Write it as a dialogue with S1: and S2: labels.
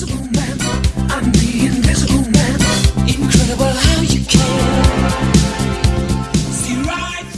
S1: There's Man.